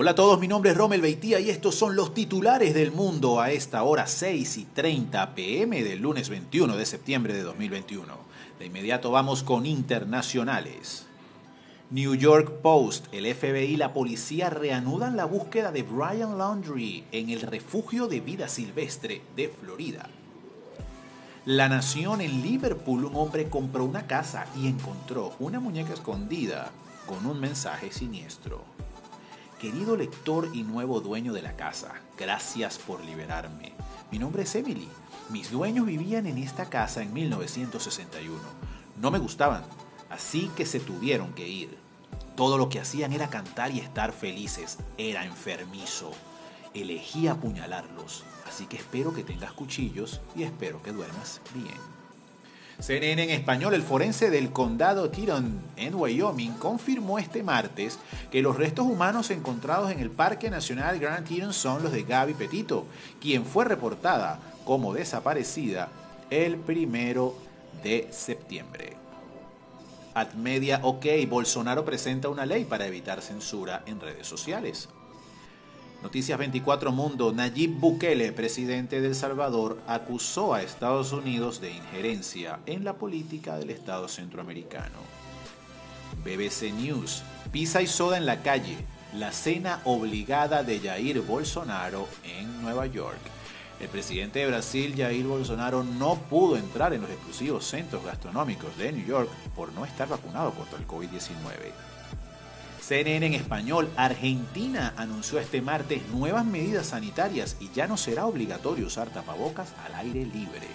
Hola a todos, mi nombre es Rommel Beitía y estos son los titulares del mundo a esta hora 6 y 30 pm del lunes 21 de septiembre de 2021. De inmediato vamos con internacionales. New York Post, el FBI y la policía reanudan la búsqueda de Brian Laundrie en el refugio de vida silvestre de Florida. La Nación en Liverpool, un hombre compró una casa y encontró una muñeca escondida con un mensaje siniestro. Querido lector y nuevo dueño de la casa, gracias por liberarme. Mi nombre es Emily. Mis dueños vivían en esta casa en 1961. No me gustaban, así que se tuvieron que ir. Todo lo que hacían era cantar y estar felices. Era enfermizo. Elegí apuñalarlos, así que espero que tengas cuchillos y espero que duermas bien. CNN en español, el forense del condado Teton en Wyoming confirmó este martes que los restos humanos encontrados en el Parque Nacional Grand Teton son los de Gaby Petito, quien fue reportada como desaparecida el primero de septiembre. Admedia OK, Bolsonaro presenta una ley para evitar censura en redes sociales. Noticias 24 Mundo, Nayib Bukele, presidente de El Salvador, acusó a Estados Unidos de injerencia en la política del Estado centroamericano. BBC News, pizza y soda en la calle, la cena obligada de Jair Bolsonaro en Nueva York. El presidente de Brasil, Jair Bolsonaro, no pudo entrar en los exclusivos centros gastronómicos de New York por no estar vacunado contra el COVID-19. CNN en español, Argentina anunció este martes nuevas medidas sanitarias y ya no será obligatorio usar tapabocas al aire libre.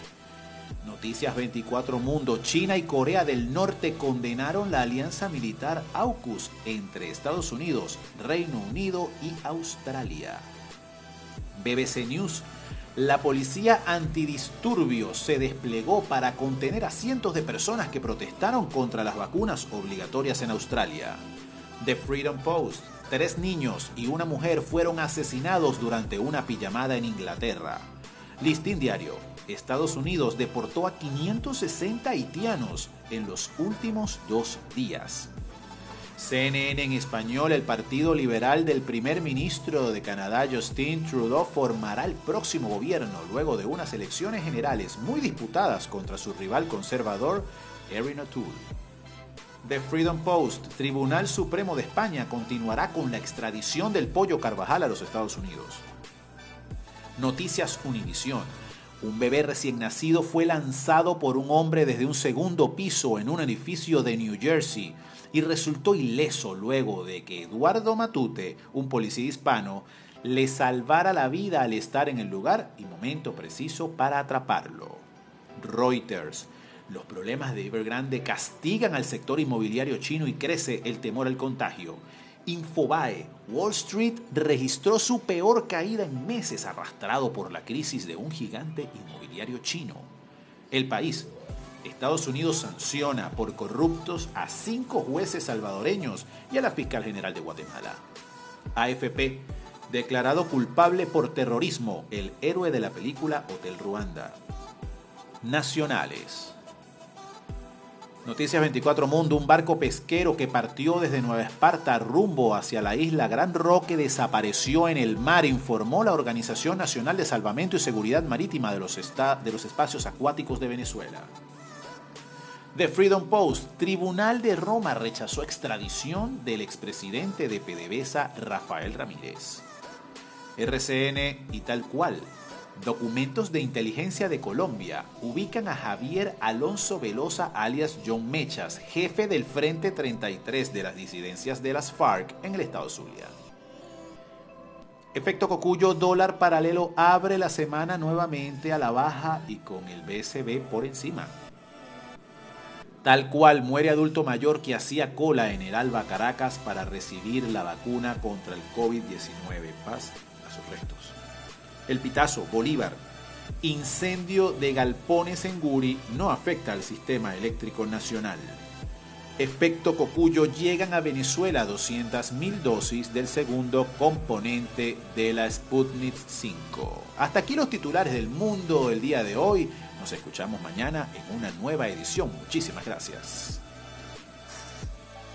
Noticias 24 Mundo, China y Corea del Norte condenaron la alianza militar AUKUS entre Estados Unidos, Reino Unido y Australia. BBC News, la policía antidisturbios se desplegó para contener a cientos de personas que protestaron contra las vacunas obligatorias en Australia. The Freedom Post. Tres niños y una mujer fueron asesinados durante una pijamada en Inglaterra. Listín Diario. Estados Unidos deportó a 560 haitianos en los últimos dos días. CNN en español, el Partido Liberal del primer ministro de Canadá, Justin Trudeau, formará el próximo gobierno luego de unas elecciones generales muy disputadas contra su rival conservador, Erin O'Toole. The Freedom Post, Tribunal Supremo de España continuará con la extradición del pollo Carvajal a los Estados Unidos. Noticias Univisión. Un bebé recién nacido fue lanzado por un hombre desde un segundo piso en un edificio de New Jersey y resultó ileso luego de que Eduardo Matute, un policía hispano, le salvara la vida al estar en el lugar y momento preciso para atraparlo. Reuters. Los problemas de Evergrande castigan al sector inmobiliario chino y crece el temor al contagio. Infobae, Wall Street registró su peor caída en meses arrastrado por la crisis de un gigante inmobiliario chino. El país, Estados Unidos sanciona por corruptos a cinco jueces salvadoreños y a la fiscal general de Guatemala. AFP, declarado culpable por terrorismo, el héroe de la película Hotel Ruanda. Nacionales. Noticias 24 Mundo, un barco pesquero que partió desde Nueva Esparta rumbo hacia la isla Gran Roque desapareció en el mar, informó la Organización Nacional de Salvamento y Seguridad Marítima de los, de los Espacios Acuáticos de Venezuela. The Freedom Post, Tribunal de Roma rechazó extradición del expresidente de PDVSA Rafael Ramírez. RCN y tal cual, Documentos de inteligencia de Colombia ubican a Javier Alonso Velosa alias John Mechas, jefe del Frente 33 de las disidencias de las FARC en el estado Zulia. Efecto Cocuyo, dólar paralelo abre la semana nuevamente a la baja y con el BCB por encima. Tal cual muere adulto mayor que hacía cola en el Alba Caracas para recibir la vacuna contra el COVID-19. Paz a sus restos. El Pitazo, Bolívar. Incendio de galpones en Guri no afecta al sistema eléctrico nacional. Efecto Cocuyo llegan a Venezuela 200.000 dosis del segundo componente de la Sputnik 5. Hasta aquí los titulares del mundo el día de hoy. Nos escuchamos mañana en una nueva edición. Muchísimas gracias.